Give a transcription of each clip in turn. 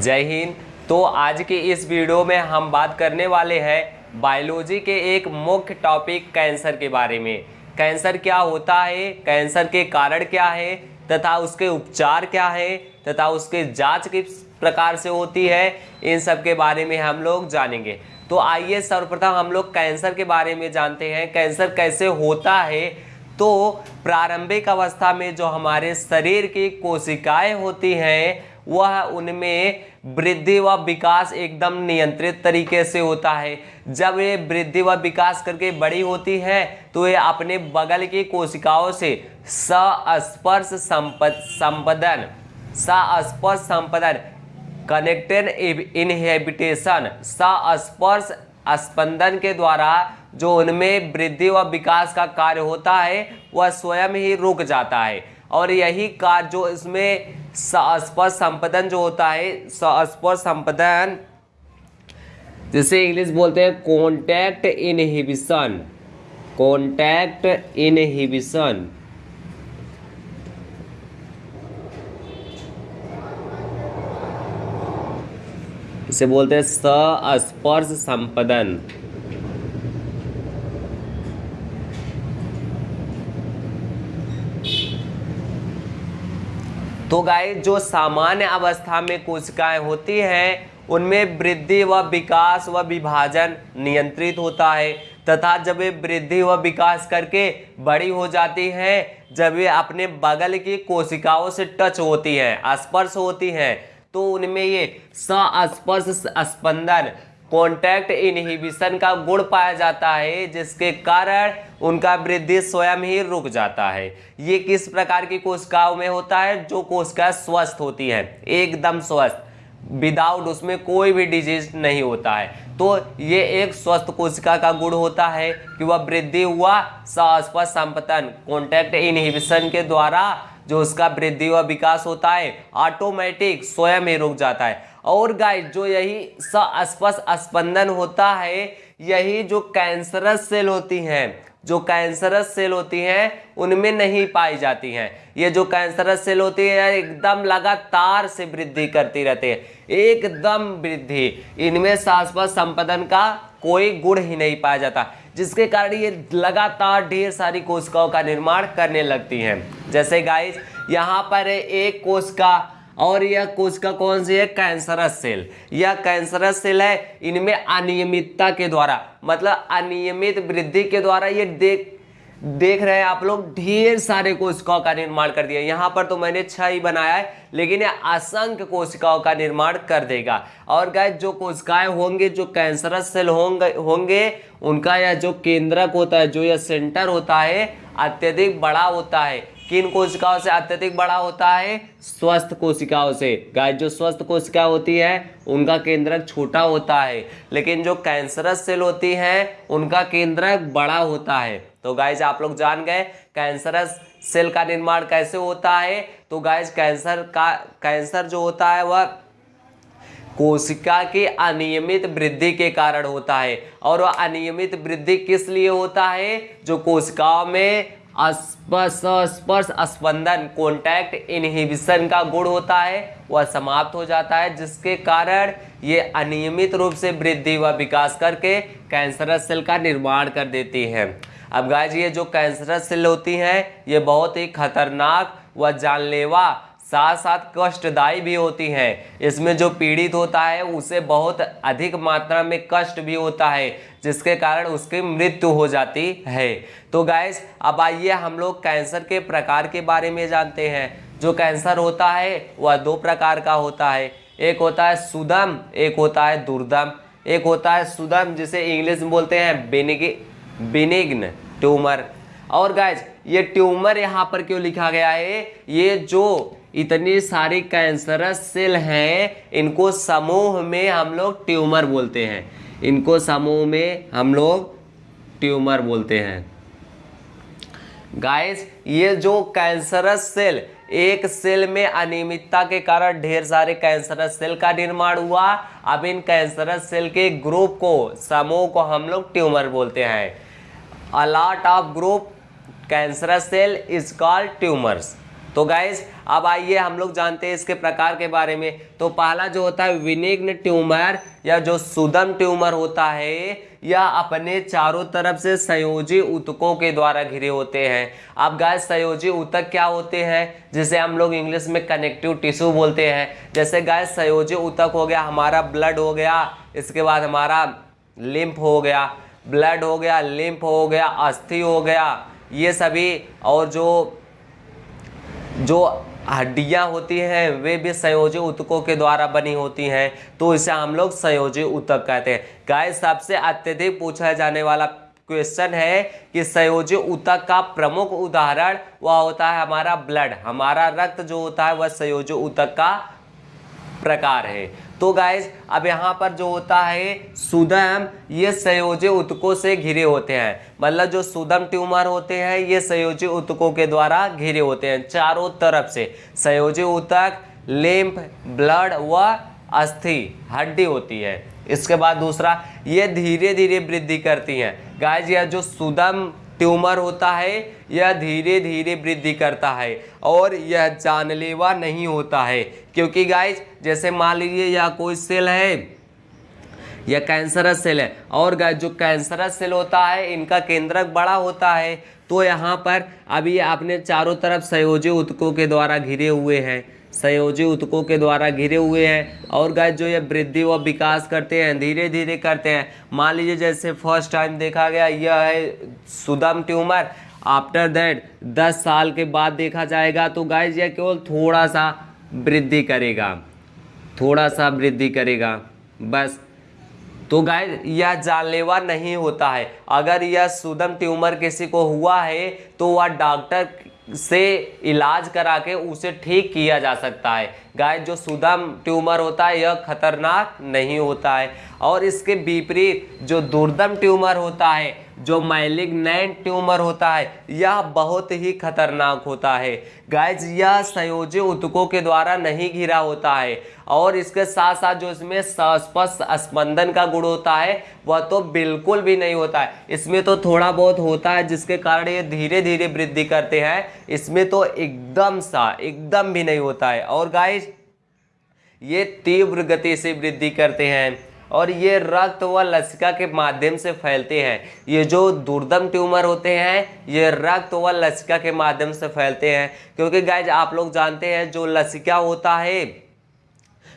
जय हिंद। तो आज के इस वीडियो में हम बात करने वाले हैं बायोलॉजी के एक मुख्य टॉपिक कैंसर के बारे में। कैंसर क्या होता है, कैंसर के कारण क्या है, तथा उसके उपचार क्या है, तथा उसके जाँच किस प्रकार से होती है, इन सब के बारे में हम लोग जानेंगे। तो आइए सर्वप्रथम हम लोग कैंसर के बारे में जानते हैं, कैंसर कैसे होता है। तो प्रारंभिक अवस्था में जो हमारे शरीर की कोशिकाएँ होती हैं वह उनमें वृद्धि व विकास एकदम नियंत्रित तरीके से होता है। जब ये वृद्धि व विकास करके बड़ी होती है तो ये अपने बगल की कोशिकाओं से सस्पर्श संपदन सस्पर्श संपदन कनेक्टेड इनहेबिटेशन सस्पर्श स्पंदन के द्वारा जो उनमें वृद्धि व विकास का कार्य होता है, वह स्वयं ही रुक जाता है। और यही कार्य जो इसमें स्पर्श संपदन जो होता है स्पर्श संपदन, जिसे इंग्लिश बोलते हैं कॉन्टैक्ट इनहिबिशन कॉन्टैक्ट इनहिबिशन इसे बोलते हैं स्पर्श संपदन। तो गाय जो सामान्य अवस्था में कोशिकाएँ होती हैं, उनमें वृद्धि व विकास व विभाजन नियंत्रित होता है। तथा जब ये वृद्धि व विकास करके बड़ी हो जाती हैं, जब ये अपने बगल की कोशिकाओं से टच होती हैं, स्पर्श होती हैं तो उनमें ये सस्पर्श स्पंदन कॉन्टैक्ट इनहिबिशन का गुण पाया जाता है, जिसके कारण उनका वृद्धि स्वयं ही रुक जाता है। ये किस प्रकार की कोशिकाओं में होता है? जो कोशिका स्वस्थ होती है, एकदम स्वस्थ। विदाउट उसमें कोई भी डिज़ीज़ नहीं होता है। तो ये एक स्वस्थ कोशिका का गुण होता है कि वह वृद्धि हुआ सस्पर्श संपतन। कॉन्टैक्ट इनहिबिशन के द्वारा जो उसका वृद्धि व विकास होता है ऑटोमेटिक स्वयं ही रुक जाता है। और गाइस जो यही सस्पर्श स्पंदन होता है, यही जो कैंसरस सेल होती हैं जो कैंसरस सेल होती हैं, उनमें नहीं पाई जाती हैं। ये जो कैंसरस सेल होती है, एकदम लगातार से वृद्धि करती रहती है। एकदम वृद्धि। इनमें शाश्वत संपदन का कोई गुण ही नहीं पाया जाता, जिसके कारण ये लगातार ढेर सारी कोशिकाओं का निर्माण करने लगती हैं। जैसे गाइस यहाँ पर एक कोशिका और यह कोशिका कौन सी है? Cancerous cell. यह कैंसरस सेल है इनमें अनियमितता के द्वारा मतलब अनियमित वृद्धि के द्वारा ये देख देख रहे हैं आप लोग, ढेर सारे कोशिकाओं का निर्माण कर दिया। यहाँ पर तो मैंने छह ही बनाया है, लेकिन ये असंख्य कोशिकाओं का निर्माण कर देगा। और गाय जो कोशिकाएँ होंगे, जो कैंसरस सेल होंगे होंगे, उनका यह जो केंद्रक होता है, जो यह सेंटर होता है, अत्यधिक बड़ा होता है। किन कोशिकाओं से अत्यधिक बड़ा होता है? स्वस्थ कोशिकाओं से। गाय जो स्वस्थ कोशिका होती है, उनका केंद्रक छोटा होता है। लेकिन जो कैंसरस सेल होती है, उनका केंद्रक बड़ा होता है। तो गाइज़ आप लोग जान गए, कैंसरस सेल का निर्माण कैसे होता है? तो गाइज़ कैंसर का, कैंसर जो होता है, वह कोशिका की अनियमित वृद्धि के कारण होता है। और वह अनियमित वृद्धि किस लिए होता है? जो कोशिकाओं में स्पर्श स्पंदन कॉन्टैक्ट इनहिबिशन का गुण होता है, वह समाप्त हो जाता है, जिसके कारण ये अनियमित रूप से वृद्धि व विकास करके कैंसरस सेल का निर्माण कर देती है। अब गाय ये जो कैंसरस सेल होती हैं, ये बहुत ही खतरनाक व जानलेवा साथ साथ कष्टदायी भी होती हैं। इसमें जो पीड़ित होता है, उसे बहुत अधिक मात्रा में कष्ट भी होता है, जिसके कारण उसकी मृत्यु हो जाती है। तो गैस अब आइए हम लोग कैंसर के प्रकार के बारे में जानते हैं। जो कैंसर होता है, वह दो प्रकार का होता है। एक होता है सुदम, एक होता है दुर्दम। एक होता है सुदम, जिसे इंग्लिश में बोलते हैं बेनिग, बेनिग्न, ट्यूमर। और गैस ये ट्यूमर यहाँ पर क्यों लिखा गया है? ये जो इतनी सारी कैंसरस सेल हैं, इनको समूह में हम लोग ट्यूमर बोलते हैं। इनको समूह में हम लोग ट्यूमर बोलते हैं। गाइस ये जो कैंसरस सेल एक सेल में अनियमितता के कारण ढेर सारे कैंसरस सेल का निर्माण हुआ। अब इन कैंसरस सेल के ग्रुप को, समूह को हम लोग ट्यूमर बोलते हैं। A lot of group cancerous cell is called tumours तो गाइज़ अब आइए हम लोग जानते हैं इसके प्रकार के बारे में। तो पहला जो होता है विनिग्न ट्यूमर, या जो सुदम ट्यूमर होता है, यह अपने चारों तरफ़ से संयोजी उतकों के द्वारा घिरे होते हैं। अब गाइस संयोजी उतक क्या होते हैं, जिसे हम लोग इंग्लिश में कनेक्टिव टिश्यू बोलते हैं। जैसे गाइस संयोजी उतक हो गया, हमारा ब्लड हो गया, इसके बाद हमारा लिम्फ हो गया ब्लड हो गया लिम्फ हो गया, अस्थि हो गया, ये सभी और जो जो हड्डियाँ होती हैं, वे भी संयोजी उतकों के द्वारा बनी होती हैं तो इसे हम लोग संयोजी उतक कहते हैं। गाय सबसे अत्यधिक पूछा जाने वाला क्वेश्चन है कि संयोजी उतक का प्रमुख उदाहरण वह होता है हमारा ब्लड। हमारा रक्त जो होता है, वह संयोजी उतक का प्रकार है। तो गाइज़ अब यहाँ पर जो होता है, सुदम, ये संयोजी उतकों से घिरे होते हैं। मतलब जो सुदम ट्यूमर होते हैं, ये संयोजी उतकों के द्वारा घिरे होते हैं, चारों तरफ़ से। संयोजी उतक लिम्फ ब्लड व अस्थि, हड्डी होती है। इसके बाद दूसरा, ये धीरे धीरे वृद्धि करती हैं। गाइज़ यह जो सुदम ट्यूमर होता है, यह धीरे धीरे वृद्धि करता है और यह जानलेवा नहीं होता है। क्योंकि गाइज़ जैसे मान लीजिए यह कोई सेल है, यह कैंसरस सेल है और गाइज़ जो कैंसरस सेल होता है, इनका केंद्रक बड़ा होता है तो यहाँ पर अभी आपने चारों तरफ़ संयोजी उत्कों के द्वारा घिरे हुए हैं। संयोजी उत्कों के द्वारा घिरे हुए हैं। और गाय जो ये वृद्धि व विकास करते हैं धीरे धीरे करते हैं। मान लीजिए जैसे फ़र्स्ट टाइम देखा गया, यह है सुदम ट्यूमर। आफ्टर दैट 10 साल के बाद देखा जाएगा तो गाय यह केवल थोड़ा सा वृद्धि करेगा। थोड़ा सा वृद्धि करेगा। बस। तो गाय यह जानलेवा नहीं होता है। अगर यह सुदम ट्यूमर किसी को हुआ है तो वह डॉक्टर से इलाज करा के उसे ठीक किया जा सकता है। गाय, जो सुदम ट्यूमर होता है, यह खतरनाक नहीं होता है। और इसके विपरीत, जो दुर्दम ट्यूमर होता है जो मैलिग्नेंट ट्यूमर होता है, यह बहुत ही खतरनाक होता है। गाइज़ यह संयोजी उत्कों के द्वारा नहीं घिरा होता है। और इसके साथ साथ जो इसमें स्पष्ट स्पंदन का गुण होता है, वह तो बिल्कुल भी नहीं होता है। इसमें तो थोड़ा बहुत होता है, जिसके कारण ये धीरे धीरे वृद्धि करते हैं। इसमें तो एकदम सा, एकदम भी नहीं होता है। और गाइज़ ये तीव्र गति से वृद्धि करते हैं। और ये रक्त व लसिका के माध्यम से फैलते हैं। ये जो दुर्दम ट्यूमर होते हैं, ये रक्त व लसिका के माध्यम से फैलते हैं। क्योंकि गाइज़ आप लोग जानते हैं जो लसिका होता है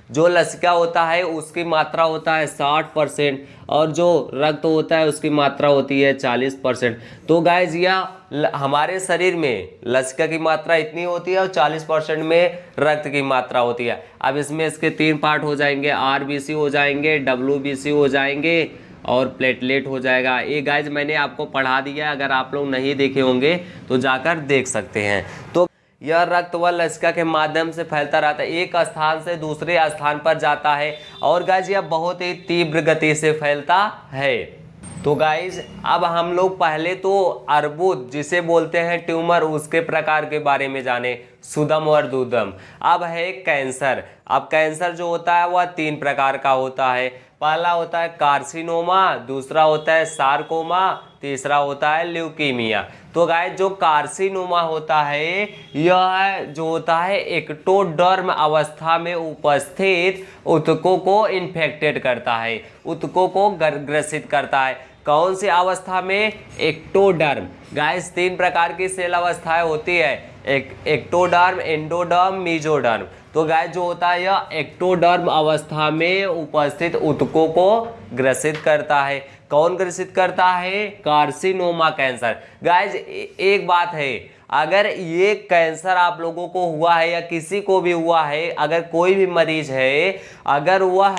जो लसिका होता है, उसकी मात्रा होता है साठ परसेंट और जो रक्त होता है, उसकी मात्रा होती है चालीस परसेंट। तो गाइज़ यह हमारे शरीर में लसिका की मात्रा इतनी होती है और चालीस परसेंट में रक्त की मात्रा होती है। अब इसमें इसके तीन पार्ट हो जाएँगे आरबीसी हो जाएँगे डब्ल्यूबीसी हो जाएँगे और प्लेटलेट हो जाएगा। ये गाइज़ मैंने आपको पढ़ा दिया अगर आप लोग नहीं देखे होंगे तो जाकर देख सकते हैं। तो यह रक्त व लसिका के माध्यम से फैलता रहता है। एक स्थान से दूसरे स्थान पर जाता है। और गाइज़ यह बहुत ही तीव्र गति से फैलता है। तो गाइज़ अब हम लोग पहले तो अर्बुद, जिसे बोलते हैं ट्यूमर, उसके प्रकार के बारे में जाने। सुदम और दुदम। अब है कैंसर। अब कैंसर जो होता है, वह तीन प्रकार का होता है। पहला होता है कार्सिनोमा, दूसरा होता है सार्कोमा, तीसरा होता है ल्यूकीमिया। तो गाय जो कार्सिनोमा होता है, यह जो होता है, एक्टोडर्म अवस्था में उपस्थित उत्कों को इन्फेक्टेड करता है उत्कों को ग्रसित करता है। कौन सी अवस्था में? एक्टोडर्म। गाय तीन प्रकार की सेल अवस्थाएँ होती है। एक एक्टोडर्म एंडोडर्म मीजोडर्म तो गाय जो होता है यह एक्टोडर्म अवस्था में उपस्थित उत्कों को ग्रसित करता है। कौन ग्रसित करता है? कार्सिनोमा कैंसर गाइज़ एक बात है, अगर ये कैंसर आप लोगों को हुआ है या किसी को भी हुआ है, अगर कोई भी मरीज़ है, अगर वह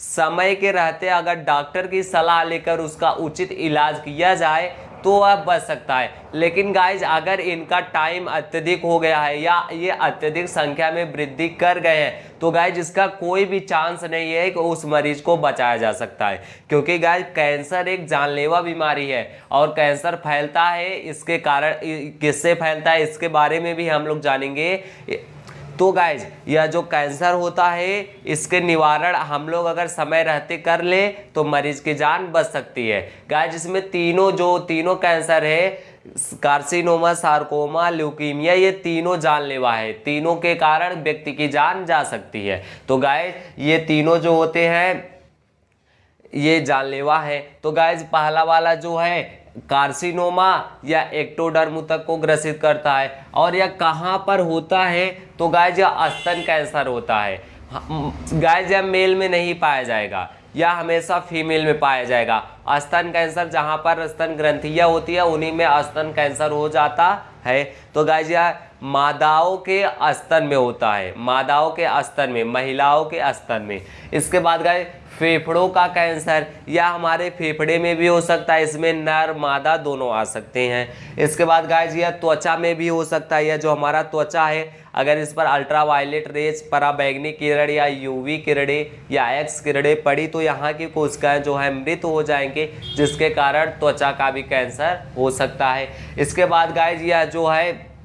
समय के रहते अगर डॉक्टर की सलाह लेकर उसका उचित इलाज किया जाए तो वह बच सकता है। लेकिन गाइज़ अगर इनका टाइम अत्यधिक हो गया है या ये अत्यधिक संख्या में वृद्धि कर गए हैं तो गाइज़ इसका कोई भी चांस नहीं है कि उस मरीज़ को बचाया जा सकता है। क्योंकि गाइज़ कैंसर एक जानलेवा बीमारी है और कैंसर फैलता है इसके कारण किससे फैलता है, इसके बारे में भी हम लोग जानेंगे। तो गाइज़ यह जो कैंसर होता है, इसके निवारण हम लोग अगर समय रहते कर ले तो मरीज़ की जान बच सकती है। गाइज़ इसमें तीनों जो, तीनों कैंसर है कार्सिनोमा सार्कोमा ल्यूकीमिया ये तीनों जानलेवा है। तीनों के कारण व्यक्ति की जान जा सकती है। तो गाय ये तीनों जो होते हैं, ये जानलेवा है। तो गाइज़ पहला वाला जो है कार्सिनोमा या एक्टोडर्म तक को ग्रसित करता है और यह कहाँ पर होता है? तो गाय यह अस्तन कैंसर होता है। गाय यह मेल में नहीं पाया जाएगा। या हमेशा फीमेल में पाया जाएगा। अस्तन कैंसर जहाँ पर स्तन ग्रंथियाँ होती है, उन्हीं में स्तन कैंसर हो जाता है। तो गाय यह मादाओं के स्तन में होता है, मादाओं के स्तन में, महिलाओं के स्तन में। इसके बाद गए फेफड़ों का कैंसर। या हमारे फेफड़े में भी हो सकता है, इसमें नर, मादा दोनों आ सकते हैं। इसके बाद गाय जी त्वचा में भी हो सकता है या जो हमारा त्वचा है, अगर इस पर अल्ट्रा वायलेट रेज, पराबैगनी किरण या यूवी किरणें या एक्स किरणें पड़ी तो यहाँ की कोशिकाएँ जो है, मृत हो जाएँगे, जिसके कारण त्वचा का भी कैंसर हो सकता है। इसके बाद गाय जी जो है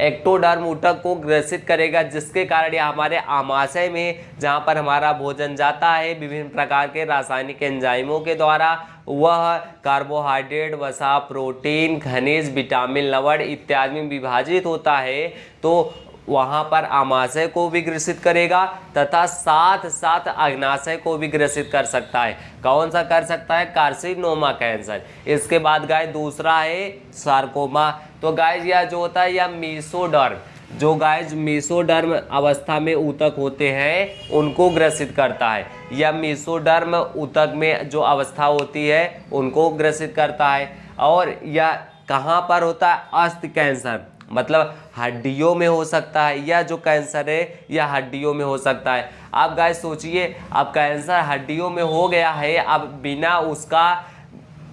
एक्टोडर्म ऊतक को ग्रसित करेगा, जिसके कारण यह हमारे आमाशय में, जहाँ पर हमारा भोजन जाता है, विभिन्न प्रकार के रासायनिक एंजाइमों के द्वारा, वह कार्बोहाइड्रेट, वसा, प्रोटीन, खनिज, विटामिन, लवण इत्यादि में विभाजित होता है तो वहाँ पर आमाशय को भी ग्रसित करेगा, तथा साथ साथ अग्नाशय को भी ग्रसित कर सकता है। कौन सा कर सकता है? Carcinoma cancer. इसके बाद गाय दूसरा है, सार्कोमा। तो गाय यह जो होता है, यह मीसोडर्म जो गाय मीसोडर्म अवस्था में ऊतक होते हैं, उनको ग्रसित करता है। या मीसोडर्म ऊतक में जो अवस्था होती है, उनको ग्रसित करता है। और यह कहाँ पर होता है? अस्थि कैंसर। मतलब हड्डियों में हो सकता है, या जो कैंसर है या हड्डियों में हो सकता है। आप गाय सोचिए, अब कैंसर हड्डियों में हो गया है, अब बिना उसका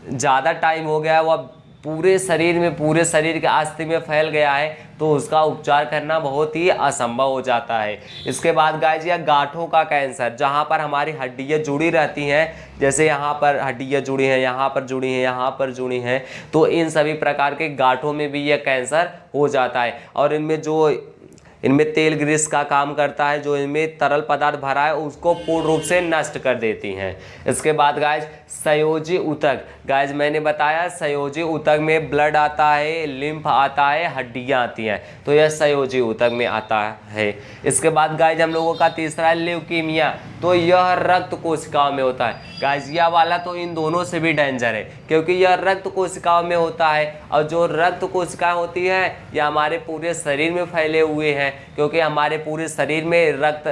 ज़्यादा टाइम हो गया है वह पूरे शरीर में, पूरे शरीर के अस्थि में फैल गया है तो उसका उपचार करना बहुत ही असंभव हो जाता है। इसके बाद गाय जी गांठों का कैंसर जहाँ पर हमारी हड्डियाँ जुड़ी रहती हैं, जैसे यहाँ पर हड्डियाँ जुड़ी हैं, यहाँ पर जुड़ी हैं, यहाँ पर जुड़ी हैं तो इन सभी प्रकार के गांठों में भी यह कैंसर हो जाता है। और इनमें जो इनमें तेल ग्रीस का काम करता है, जो इनमें तरल पदार्थ भरा है, उसको पूर्ण रूप से नष्ट कर देती हैं। इसके बाद गाय संयोजी उतक। गाइज़ मैंने बताया, संयोजी उतक में ब्लड आता है लिम्फ आता है, हड्डियाँ आती हैं। तो यह संयोजी उतक में आता है। इसके बाद गाइज़ हम लोगों का तीसरा है ल्यूकीमिया तो यह रक्त कोशिकाओं में होता है। गाइजिया वाला तो इन दोनों से भी डेंजर है, क्योंकि यह रक्त कोशिकाओं में होता है। और जो रक्त कोशिकाएँ होती हैं, यह हमारे पूरे शरीर में फैले हुए हैं। क्योंकि हमारे पूरे शरीर में रक्त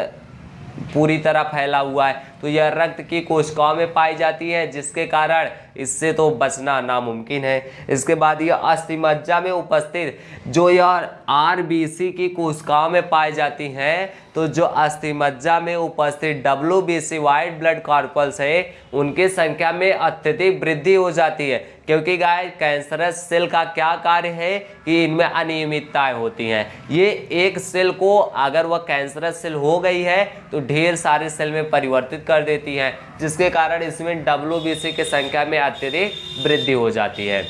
पूरी तरह फैला हुआ है। तो यह रक्त की कोशिकाओं में पाई जाती है, जिसके कारण इससे तो बचना नामुमकिन है। इसके बाद यह अस्थिमज्जा में उपस्थित, जो यह आरबीसी की कोशिकाओं में पाई जाती हैं तो जो अस्थिमज्जा में उपस्थित W B C white blood corpuscles है, उनकी संख्या में अत्यधिक वृद्धि हो जाती है। क्योंकि गाय कैंसरस सेल का क्या कार्य है कि इनमें अनियमितताएँ होती हैं। ये एक सेल को, अगर वह कैंसरस सेल हो गई है तो ढेर सारे सेल में परिवर्तित कर देती है, जिसके कारण इसमें डब्ल्यूबीसी की संख्या में अत्यधिक वृद्धि हो जाती है।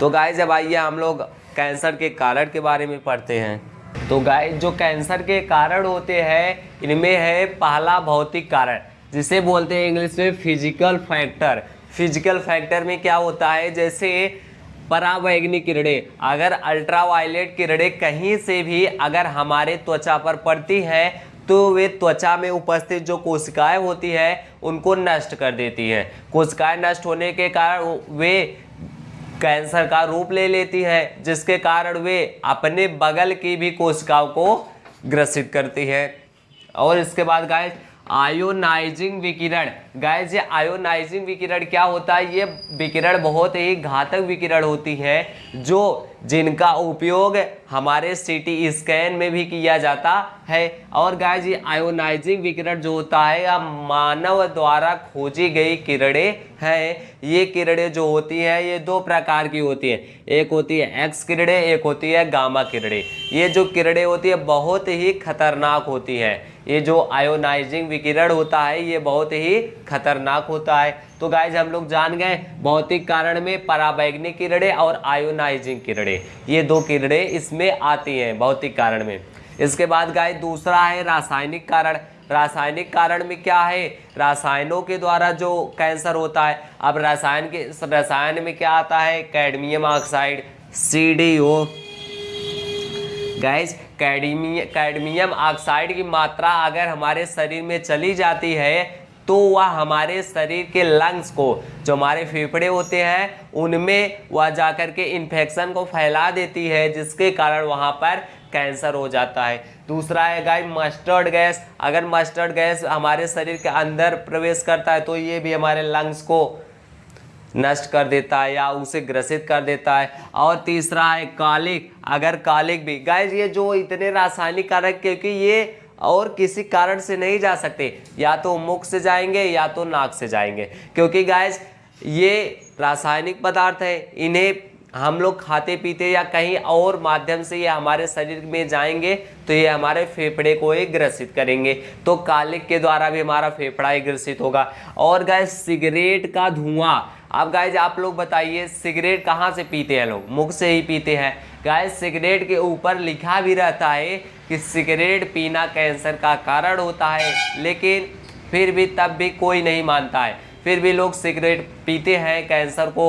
तो गाय जब आइए हम लोग कैंसर के कारण के बारे में पढ़ते हैं। तो गाय जो कैंसर के कारण होते हैं, इनमें है पहला भौतिक कारण, जिसे बोलते हैं इंग्लिश में फ़िज़िकल फैक्टर फ़िज़िकल फैक्टर में क्या होता है? जैसे परावैग्निक किरणें, अगर अल्ट्रावायलेट किरणें कहीं से भी अगर हमारे त्वचा पर पड़ती हैं तो वे त्वचा में उपस्थित जो कोशिकाएँ होती है, उनको नष्ट कर देती हैं। कोशिकाएँ नष्ट होने के कारण वे कैंसर का रूप ले लेती है, जिसके कारण वे अपने बगल की भी कोशिकाओं को ग्रसित करती है। और इसके बाद गाय आयोनाइजिंग विकिरण। गाइस ये आयोनाइजिंग विकिरण क्या होता है? ये विकिरण बहुत ही घातक विकिरण होती है, जो जिनका उपयोग हमारे सीटी स्कैन में भी किया जाता है। और गाइस ये आयोनाइजिंग विकिरण जो होता है, या मानव द्वारा खोजी गई किरणें हैं, ये किरणें जो होती हैं, ये दो प्रकार की होती हैं। एक होती है एक्स किरणें, एक होती है गामा किरणें। ये जो किरणें होती है, बहुत ही खतरनाक होती हैं। ये जो आयोनाइजिंग विकिरण होता है, ये बहुत ही खतरनाक होता है। तो गाइज़ हम लोग जान गए भौतिक कारण में पराबैग्निक किरणें और आयोनाइजिंग किरणें। ये दो किरणें इसमें आती हैं भौतिक कारण में। इसके बाद गाय दूसरा है रासायनिक कारण। रासायनिक कारण में क्या है? रासायनों के द्वारा जो कैंसर होता है, अब रसायन के, रसायन में क्या आता है? Cadmium oxide C D O gas cadmium oxide की मात्रा अगर हमारे शरीर में चली जाती है तो वह हमारे शरीर के लंग्स को, जो हमारे फेफड़े होते हैं, उनमें वह जाकर के इन्फेक्शन को फैला देती है, जिसके कारण वहाँ पर कैंसर हो जाता है। दूसरा है गाय मस्टर्ड गैस अगर मस्टर्ड गैस हमारे शरीर के अंदर प्रवेश करता है तो ये भी हमारे लंग्स को नष्ट कर देता है या उसे ग्रसित कर देता है। और तीसरा है कालिक अगर कालिक भी गाइज़ ये जो इतने रासायनिक कारक, क्योंकि ये और किसी कारण से नहीं जा सकते। या तो मुख से जाएँगे, या तो नाक से जाएँगे। क्योंकि गाइज़ ये रासायनिक पदार्थ है। इन्हें हम लोग खाते, पीते या कहीं और माध्यम से ये हमारे शरीर में जाएँगे तो ये हमारे फेफड़े को ही ग्रसित करेंगे। तो कालिक के द्वारा भी हमारा फेफड़ा ही ग्रसित होगा। और गैस सिगरेट का धुआँ। अब गाइज़ आप लोग बताइए, सिगरेट कहाँ से पीते हैं लोग? मुख से ही पीते हैं। गाइज़ सिगरेट के ऊपर लिखा भी रहता है कि सिगरेट पीना कैंसर का कारण होता है, लेकिन फिर भी तब भी कोई नहीं मानता है। फिर भी लोग सिगरेट पीते हैं कैंसर को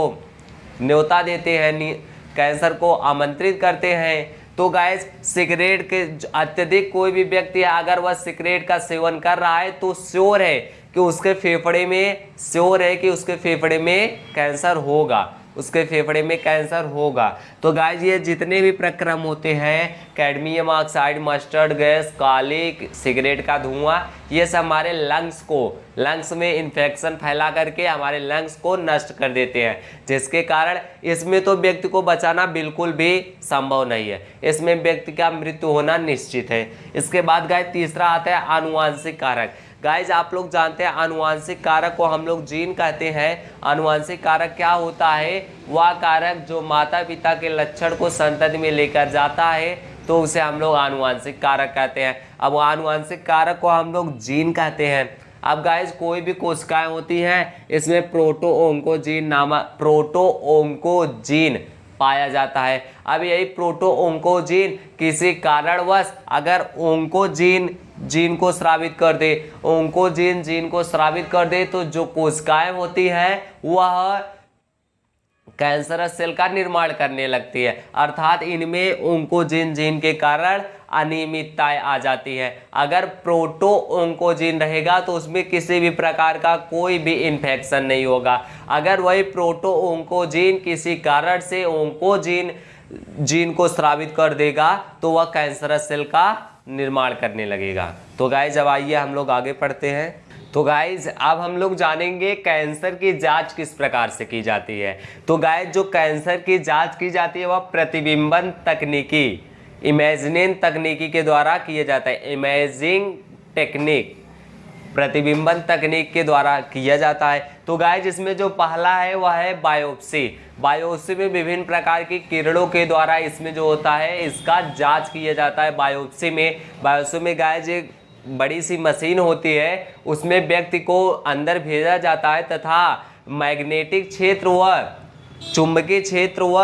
न्योता देते हैं कैंसर को आमंत्रित करते हैं। तो गैस सिगरेट के अत्यधिक कोई भी व्यक्ति अगर वह सिगरेट का सेवन कर रहा है तो श्योर है कि उसके फेफड़े में, श्योर है कि उसके फेफड़े में कैंसर होगा। उसके फेफड़े में कैंसर होगा। तो गाइज़ ये जितने भी प्रक्रम होते हैं कैडमियम ऑक्साइड मस्टर्ड गैस कालिक सिगरेट का धुआँ, ये सब हमारे लंग्स को लंग्स में इन्फेक्शन फैला करके हमारे लंग्स को नष्ट कर देते हैं। जिसके कारण इसमें तो व्यक्ति को बचाना बिल्कुल भी संभव नहीं है। इसमें व्यक्ति का मृत्यु होना निश्चित है। इसके बाद गाय तीसरा आता है आनुवांशिक कारक। गाइज़ आप लोग जानते हैं अनुवांशिक कारक को हम लोग जीन कहते हैं। अनुवांशिक कारक क्या होता है? वह कारक जो माता पिता के लक्षण को संतति में लेकर जाता है तो उसे हम लोग आनुवांशिक कारक कहते हैं। अब आनुवांशिक कारक को हम लोग जीन कहते हैं। अब गाइज़ कोई भी कोशिकाएँ होती हैं, इसमें प्रोटो ओंकोजीन नामक प्रोटो ओंकोजीन पाया जाता है। अब यही प्रोटो ओंकोजीन किसी कारणवश अगर ओंकोजीन जीन को श्रावित कर दे, ओंकोजीन जीन को श्रावित कर दे तो जो कोशिकाएँ होती हैं, वह कैंसरस सेल का निर्माण करने लगती है। अर्थात इनमें ओंकोजिन जीन के कारण अनियमितताएँ आ जाती है। अगर प्रोटो ओंकोजिन रहेगा तो उसमें किसी भी प्रकार का कोई भी इन्फेक्शन नहीं होगा। अगर वही प्रोटो ओंकोजिन किसी कारण से ओंकोजिन जीन को स्रावित कर देगा तो वह कैंसरस सेल का निर्माण करने लगेगा। तो गाय जब आइए हम लोग आगे पढ़ते हैं। तो गाइज़ अब हम लोग जानेंगे कैंसर की जाँच किस प्रकार से की जाती है। तो गाइज़ जो कैंसर की जाँच की जाती है, वह प्रतिबिंबन तकनीकी इमेजिनिंग तकनीकी के द्वारा किया जाता है। इमेजिंग टेक्निक प्रतिबिंबन तकनीक के द्वारा किया जाता है। तो गाय जिसमें जो पहला है, वह है बायोप्सी बायोप्सी में विभिन्न प्रकार की किरणों के द्वारा इसमें जो होता है, इसका जाँच किया जाता है बायोप्सी में। बायोप्सी में गाय बड़ी सी मशीन होती है, उसमें व्यक्ति को अंदर भेजा जाता है तथा मैग्नेटिक क्षेत्र व चुंबकीय क्षेत्र व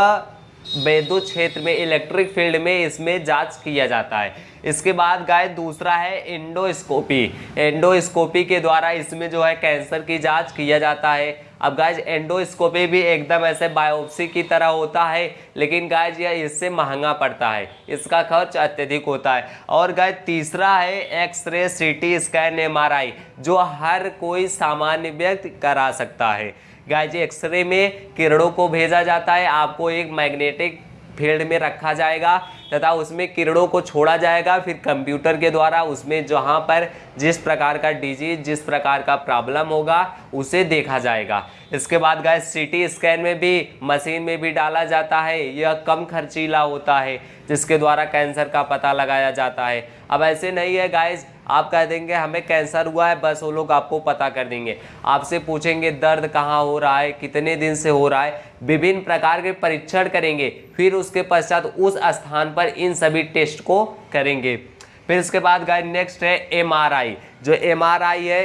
विद्युत क्षेत्र में इलेक्ट्रिक फ़ील्ड में इसमें जाँच किया जाता है। इसके बाद गाय दूसरा है एंडोस्कोपी एंडोस्कोपी के द्वारा इसमें जो है कैंसर की जाँच किया जाता है। अब गाय एंडोस्कोपी भी एकदम ऐसे बायोप्सी की तरह होता है, लेकिन गाय यह इससे महँगा पड़ता है। इसका खर्च अत्यधिक होता है। और गाय तीसरा है एक्सरे सीटी स्कैन एमआरआई जो हर कोई सामान्य व्यक्ति करा सकता है। गाय जी एक्सरे में किरणों को भेजा जाता है, आपको एक मैग्नेटिक फ़ील्ड में रखा जाएगा, तथा उसमें किरणों को छोड़ा जाएगा, फिर कंप्यूटर के द्वारा उसमें जहाँ पर जिस प्रकार का डिज़ीज़ जिस प्रकार का प्रॉब्लम होगा, उसे देखा जाएगा। इसके बाद गाय सीटी स्कैन में भी मशीन में भी डाला जाता है। यह कम खर्चीला होता है, जिसके द्वारा कैंसर का पता लगाया जाता है। अब ऐसे नहीं है गाइज़ आप कह देंगे, हमें कैंसर हुआ है, बस वो लोग आपको पता कर देंगे। आपसे पूछेंगे, दर्द कहाँ हो रहा है? कितने दिन से हो रहा है? विभिन्न प्रकार के परीक्षण करेंगे, फिर उसके पश्चात उस स्थान पर इन सभी टेस्ट को करेंगे। फिर इसके बाद गाय नेक्स्ट है एमआरआई जो एमआरआई है,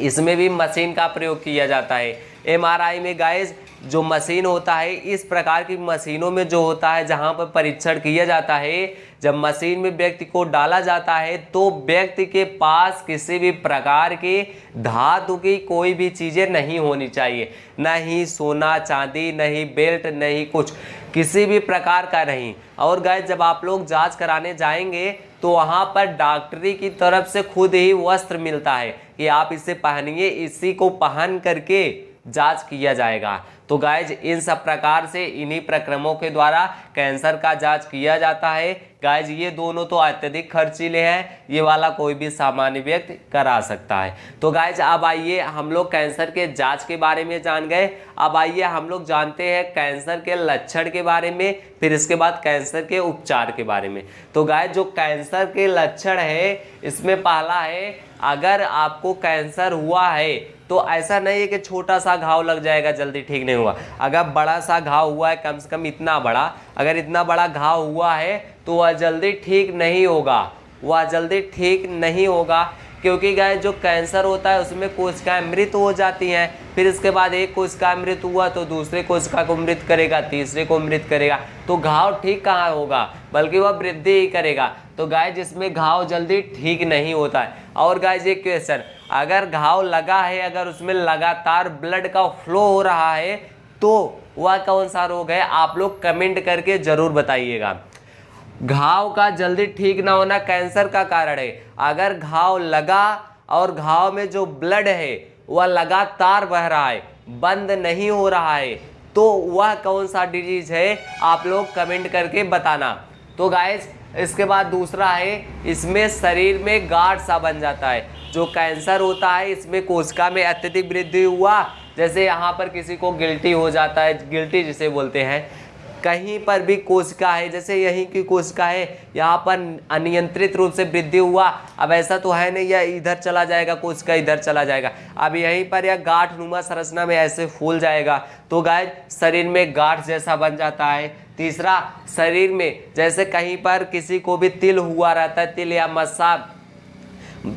इसमें भी मशीन का प्रयोग किया जाता है। एमआरआई में गाइज़ जो मशीन होता है, इस प्रकार की मशीनों में जो होता है, जहाँ पर परीक्षण किया जाता है, जब मशीन में व्यक्ति को डाला जाता है तो व्यक्ति के पास किसी भी प्रकार की धातु की कोई भी चीज़ें नहीं होनी चाहिए। न ही सोना, चांदी नहीं बेल्ट नहीं कुछ, किसी भी प्रकार का नहीं। और गए जब आप लोग जाँच कराने जाएँगे तो वहाँ पर डॉक्टरी की तरफ़ से खुद ही वस्त्र मिलता है कि आप इसे पहनिए, इसी को पहन करके जाँच किया जाएगा। तो गाइज़ इन सब प्रकार से इन्हीं प्रक्रमों के द्वारा कैंसर का जाँच किया जाता है। गाइज़ ये दोनों तो अत्यधिक खर्चीले हैं। ये वाला कोई भी सामान्य व्यक्ति करा सकता है। तो गाइज़ अब आइए हम लोग कैंसर के जाँच के बारे में जान गए। अब आइए हम लोग जानते हैं कैंसर के लक्षण के बारे में, फिर इसके बाद कैंसर के उपचार के बारे में। तो गाइज़ जो कैंसर के लक्षण है, इसमें पहला है, अगर आपको कैंसर हुआ है तो ऐसा नहीं है कि छोटा सा घाव लग जाएगा, जल्दी ठीक नहीं हुआ। अगर बड़ा सा घाव हुआ है, कम से कम इतना बड़ा, अगर इतना बड़ा घाव हुआ है तो वह जल्दी ठीक नहीं होगा। वह जल्दी ठीक नहीं होगा क्योंकि गाय, जो कैंसर होता है, उसमें कोशिकाएँ मृत हो जाती हैं। फिर इसके बाद एक कोशिका मृत हुआ तो दूसरे कोशिका को मृत करेगा, तीसरे को मृत करेगा। तो घाव ठीक कहाँ होगा? बल्कि वह वृद्धि ही करेगा। तो गाय, जिसमें घाव जल्दी ठीक नहीं होता है। और गाय, ये क्वेश्चन अगर घाव लगा है, अगर उसमें लगातार ब्लड का फ्लो हो रहा है तो वह कौन सा रोग है? आप लोग कमेंट करके ज़रूर बताइएगा। घाव का जल्दी ठीक ना होना कैंसर का कारण है। अगर घाव लगा और घाव में जो ब्लड है, वह लगातार बह रहा है, बंद नहीं हो रहा है तो वह कौन सा डिज़ीज़ है, आप लोग कमेंट करके बताना। तो गाइस इसके बाद दूसरा है, इसमें शरीर में गाढ़ सा बन जाता है। जो कैंसर होता है, इसमें कोशिका में अत्यधिक वृद्धि हुआ। जैसे यहाँ पर किसी को गिल्टी हो जाता है गिल्टी जिसे बोलते हैं। कहीं पर भी कोशिका है जैसे यहीं की कोशिका है यहाँ पर अनियंत्रित रूप से वृद्धि हुआ। अब ऐसा तो है नहीं, यह इधर चला जाएगा, कोशिका इधर चला जाएगा। अब यहीं पर यह गाठ नुमा संरचना में ऐसे फूल जाएगा। तो गाय शरीर में गाठ जैसा बन जाता है। तीसरा, शरीर में जैसे कहीं पर किसी को भी तिल हुआ रहता है, तिल या मस्सा,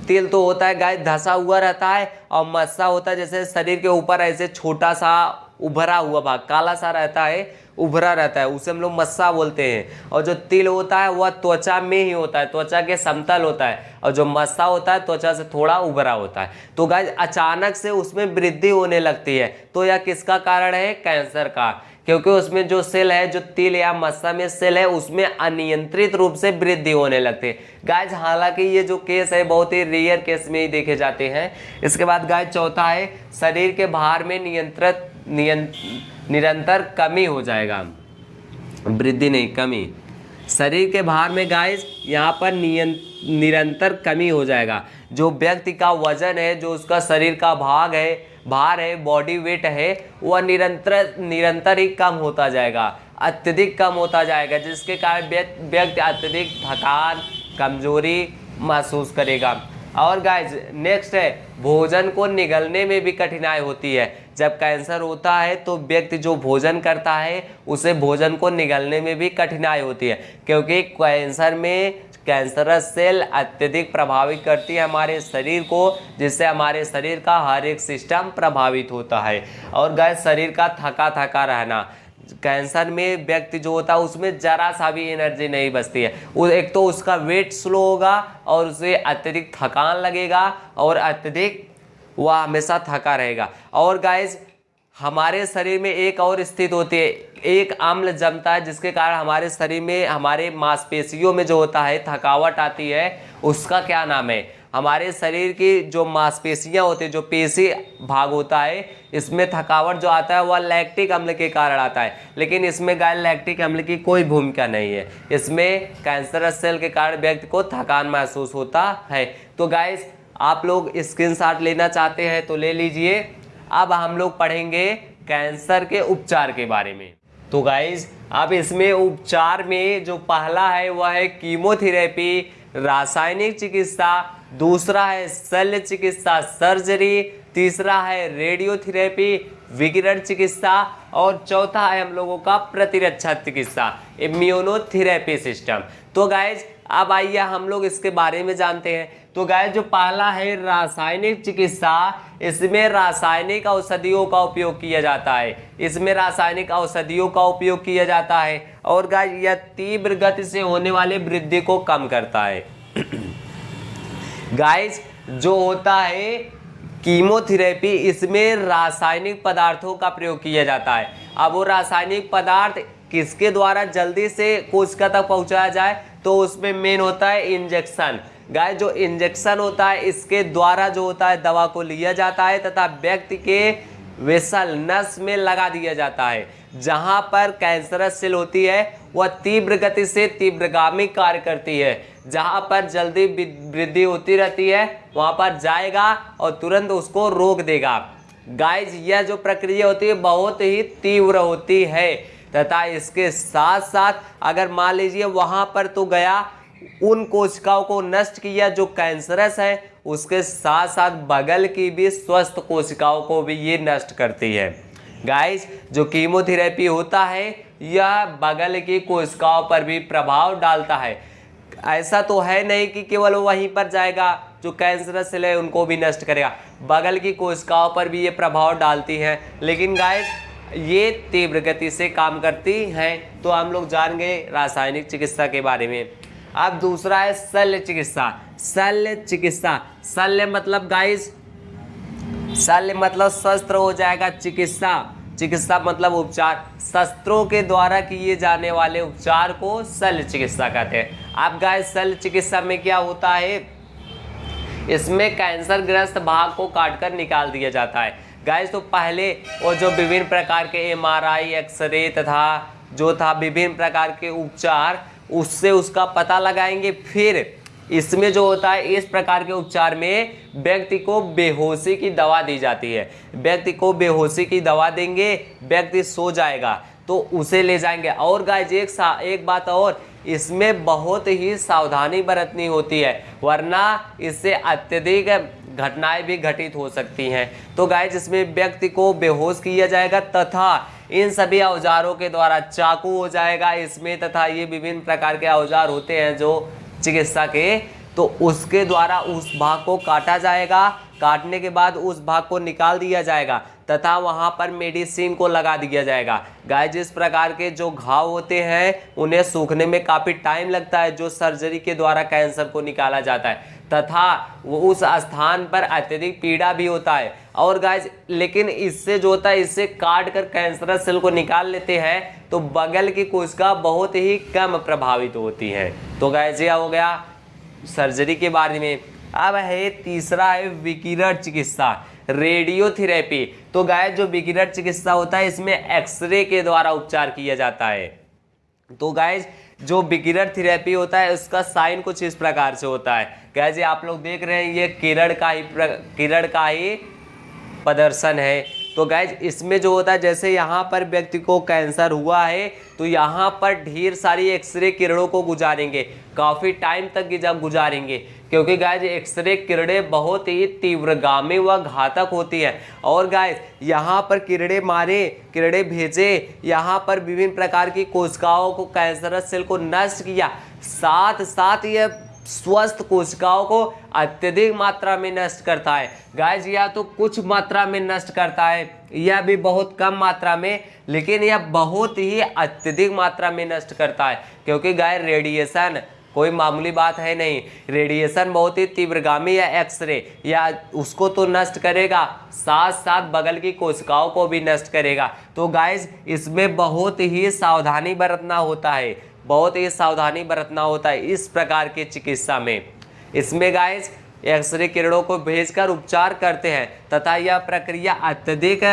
तिल तो होता है गाय धसा हुआ रहता है और मस्सा होता है, जैसे शरीर के ऊपर ऐसे छोटा सा उभरा हुआ भाग, काला सा रहता है। उभरा रहता है, उसे हम लोग मस्सा बोलते हैं। और जो तिल होता है, वह त्वचा में ही होता है, त्वचा के समतल होता है। और जो मस्सा होता है, त्वचा से थोड़ा उभरा होता है। तो गाय अचानक से उसमें वृद्धि होने लगती है। तो यह किसका कारण है? कैंसर का। क्योंकि उसमें जो सेल है, जो तिल या मस्सा में सेल है, उसमें अनियंत्रित रूप से वृद्धि होने लगती है। गाय हालाँकि ये जो केस है, बहुत ही रेयर केस में ही देखे जाते हैं। इसके बाद गाय चौथा है, शरीर के भार में नियंत्रित निरंतर कमी हो जाएगा। वृद्धि नहीं, कमी। शरीर के भार में गाय यहाँ पर निरंतर कमी हो जाएगा। जो व्यक्ति का वज़न है, जो उसका शरीर का भाग है, भार है बॉडी वेट है, वह निरंतर निरंतर ही कम होता जाएगा। अत्यधिक कम होता जाएगा, जिसके कारण व्यक्ति अत्यधिक थकान, कमज़ोरी महसूस करेगा। और गाइज़ नेक्स्ट है, भोजन को निगलने में भी कठिनाई होती है। जब कैंसर होता है तो व्यक्ति जो भोजन करता है, उसे भोजन को निगलने में भी कठिनाई होती है, क्योंकि कैंसर में कैंसरस सेल अत्यधिक प्रभावित करती है हमारे शरीर को, जिससे हमारे शरीर का हर एक सिस्टम प्रभावित होता है। और गैस शरीर का थका थका रहना, कैंसर में व्यक्ति जो होता है, उसमें जरा सा भी एनर्जी नहीं बचती है। एक तो उसका वेट स्लो होगा और उसे अत्यधिक थकान लगेगा और अत्यधिक वह हमेशा थका रहेगा। और गाइज़ हमारे शरीर में एक और स्थित होती है। एक अम्ल जमता है, जिसके कारण हमारे शरीर में, हमारे मांसपेशियों में जो होता है, थकावट आती है, उसका क्या नाम है? हमारे शरीर की जो मांसपेशियाँ होती है, जो पेशी भाग होता है, इसमें थकावट जो आता है, वह लैक्टिक अम्ल के कारण आता है। लेकिन इसमें गाय लैक्टिक अम्ल की कोई भूमिका नहीं है। इसमें कैंसरस सेल के कारण व्यक्ति को थकान महसूस होता है। तो गाय आप लोग स्क्रीन लेना चाहते हैं तो ले लीजिए। अब हम लोग पढ़ेंगे कैंसर के उपचार के बारे में। तो गाइज़ अब इसमें उपचार में जो पहला है, वह है कीमोथेरेपी रासायनिक चिकित्सा, दूसरा है शल्य चिकित्सा सर्जरी तीसरा है रेडियोथेरेपी विकिरण चिकित्सा, और चौथा है हम लोगों का प्रतिरक्षा चिकित्सा इम्यूनोथेरेपी सिस्टम तो गाइज़ अब आइए हम लोग इसके बारे में जानते हैं। तो गाय जो पहला है रासायनिक चिकित्सा, इसमें रासायनिक औषधियों का उपयोग किया जाता है। इसमें रासायनिक औषधियों का उपयोग किया जाता है और गाय यह तीव्र गति से होने वाले वृद्धि को कम करता है। गाइस जो होता है कीमोथेरेपी इसमें रासायनिक पदार्थों का प्रयोग किया जाता है। अब वो रासायनिक पदार्थ किसके द्वारा जल्दी से कोशिका तक पहुँचाया जाए तो उसमें मेन होता है इंजेक्शन गाय, जो इंजेक्शन होता है, इसके द्वारा जो होता है, दवा को लिया जाता है तथा व्यक्ति के वेसल नस में लगा दिया जाता है, जहाँ पर कैंसरस सेल होती है, वह तीव्र गति से तीव्रगामी कार्य करती है, जहाँ पर जल्दी वृद्धि होती रहती है, वहाँ पर जाएगा और तुरंत उसको रोक देगा। गाइज़ यह जो प्रक्रिया होती है, बहुत ही तीव्र होती है, तथा इसके साथ साथ अगर मान लीजिए वहाँ पर तो गया उन कोशिकाओं को नष्ट किया, जो कैंसरस है, उसके साथ साथ बगल की भी स्वस्थ कोशिकाओं को भी ये नष्ट करती है। गाइस जो कीमोथेरेपी होता है, यह बगल की कोशिकाओं पर भी प्रभाव डालता है। ऐसा तो है नहीं कि केवल वहीं पर जाएगा, जो कैंसरस सेल है, उनको भी नष्ट करेगा। बगल की कोशिकाओं पर भी ये प्रभाव डालती है। लेकिन गाइस ये तीव्र गति से काम करती हैं तो हम लोग जान गए रासायनिक चिकित्सा के बारे में। अब दूसरा है शल्य चिकित्सा। शल्य चिकित्सा। शल्य मतलब गाइस शल्य मतलब शस्त्र हो जाएगा चिकित्सा। चिकित्सा मतलब उपचार। शस्त्रों के द्वारा किए जाने वाले उपचार को शल्य चिकित्सा कहते हैं। अब गाइस शल्य चिकित्सा में क्या होता है? इसमें कैंसर ग्रस्त भाग को काटकर निकाल दिया जाता है। गाइस तो पहले वो जो विभिन्न प्रकार के एमआरआई एक्सरे तथा जो था विभिन्न प्रकार के उपचार उससे उसका पता लगाएँगे। फिर इसमें जो होता है, इस प्रकार के उपचार में व्यक्ति को बेहोशी की दवा दी जाती है। व्यक्ति को बेहोशी की दवा देंगे, व्यक्ति सो जाएगा तो उसे ले जाएँगे। और गाइज़ एक सा, एक बात और, इसमें बहुत ही सावधानी बरतनी होती है, वरना इससे अत्यधिक घटनाएँ भी घटित हो सकती हैं। तो गाय जिसमें व्यक्ति को बेहोश किया जाएगा तथा इन सभी औजारों के द्वारा चाकू हो जाएगा। इसमें तथा ये विभिन्न प्रकार के औज़ार होते हैं जो चिकित्सा के। तो उसके द्वारा उस भाग को काटा जाएगा। काटने के बाद उस भाग को निकाल दिया जाएगा। तथा वहाँ पर मेडिसिन को लगा दिया जाएगा। गाय, जिस प्रकार के जो घाव होते हैं, उन्हें सूखने में काफ़ी टाइम लगता है, जो सर्जरी के द्वारा कैंसर को निकाला जाता है। तथा वो उस स्थान पर अत्यधिक पीड़ा भी होता है। और गाय, लेकिन इससे जो होता है, इससे काट कर कैंसरस सेल को निकाल लेते हैं तो बगल की कोशिका बहुत ही कम प्रभावित होती है। तो गाय यह हो गया सर्जरी के बारे में। अब है तीसरा है विकिरण चिकित्सा। रेडियोथेरेपी। तो गाय जो विकिरण चिकित्सा होता है, इसमें एक्सरे के द्वारा उपचार किया जाता है। तो गाय जो विकिरण थेरेपी होता है, उसका साइन कुछ इस प्रकार से होता है। कैसे आप लोग देख रहे हैं, ये किरण का ही किरण का ही प्रदर्शन है। तो गैज इसमें जो होता है, जैसे यहाँ पर व्यक्ति को कैंसर हुआ है तो यहाँ पर ढेर सारी एक्सरे किरणों को गुजारेंगे। काफ़ी टाइम तक जब गुजारेंगे। क्योंकि गाय एक्सरे किरणें बहुत ही तीव्रगामी व घातक होती है। और गाय यहाँ पर किरणें मारे, किरणें भेजे, यहाँ पर विभिन्न प्रकार की कोशिकाओं को कैंसरस सेल को नष्ट किया। साथ साथ यह स्वस्थ कोशिकाओं को अत्यधिक मात्रा में नष्ट करता है। गाय या तो कुछ मात्रा में नष्ट करता है। यह भी बहुत कम मात्रा में, लेकिन यह बहुत ही अत्यधिक मात्रा में नष्ट करता है। क्योंकि गाय रेडिएशन कोई मामूली बात है नहीं। रेडिएशन बहुत ही तीव्रगामी या एक्सरे या उसको तो नष्ट करेगा। साथ साथ बगल की कोशिकाओं को भी नष्ट करेगा। तो गाइस इसमें बहुत ही सावधानी बरतना होता है। बहुत ही सावधानी बरतना होता है इस प्रकार के चिकित्सा में। इसमें गाइस एक्सरे किरणों को भेजकर उपचार करते हैं तथा यह प्रक्रिया अत्यधिक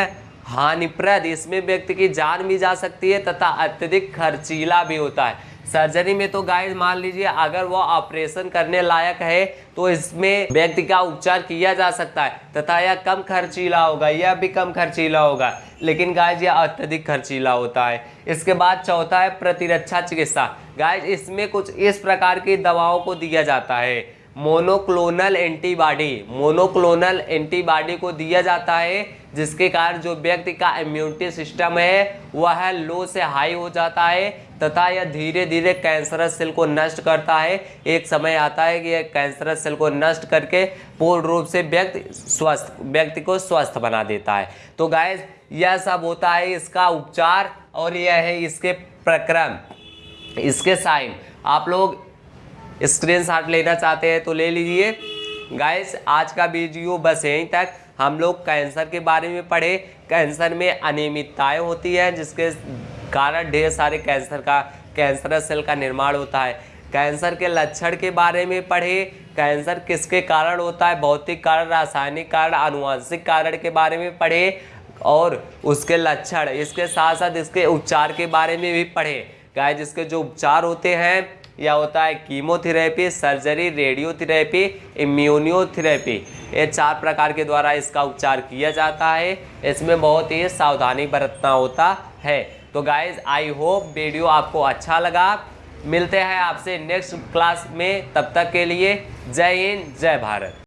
हानिप्रद, इसमें व्यक्ति की जान भी जा सकती है तथा अत्यधिक खर्चीला भी होता है। सर्जरी में तो गाय मान लीजिए अगर वो ऑपरेशन करने लायक है तो इसमें व्यक्ति का उपचार किया जा सकता है। तथा यह कम खर्चीला होगा, यह भी कम खर्चीला होगा। लेकिन गाय यह अत्यधिक खर्चीला होता है। इसके बाद चौथा है प्रतिरक्षा चिकित्सा। गाय इसमें कुछ इस प्रकार की दवाओं को दिया जाता है। मोनोक्लोनल एंटीबॉडी मोनोक्लोनल एंटीबॉडी को दिया जाता है, जिसके कारण जो व्यक्ति का इम्यूनिटी सिस्टम है, वह लो से हाई हो जाता है, तथा यह धीरे धीरे कैंसरस सेल को नष्ट करता है। एक समय आता है कि यह कैंसरस सेल को नष्ट करके पूर्ण रूप से व्यक्ति स्वस्थ, व्यक्ति को स्वस्थ बना देता है। तो गाय यह सब होता है इसका उपचार और यह है इसके प्रक्रम, इसके साइन। आप लोग स्क्रीन लेना चाहते हैं तो ले लीजिए। गाइस आज का वीडियो बस यहीं तक। हम लोग कैंसर के बारे में पढ़े। कैंसर में अनियमितताएँ होती है, जिसके कारण ढेर सारे कैंसर का कैंसर सेल का निर्माण होता है। कैंसर के लक्षण के बारे में पढ़े। कैंसर किसके कारण होता है? भौतिक कारण, रासायनिक कारण आनुवंशिक कारण के बारे में पढ़े। और उसके लक्षण, इसके साथ साथ इसके उपचार के बारे में भी पढ़े। गाय जिसके जो उपचार होते हैं या होता है कीमोथेरेपी, सर्जरी, रेडियोथेरेपी, इम्यूनियोथेरेपी। ये चार प्रकार के द्वारा इसका उपचार किया जाता है। इसमें बहुत ही सावधानी बरतना होता है। तो गाइज़ आई होप वीडियो आपको अच्छा लगा। मिलते हैं आपसे नेक्स्ट क्लास में। तब तक के लिए जय हिंद, जय भारत।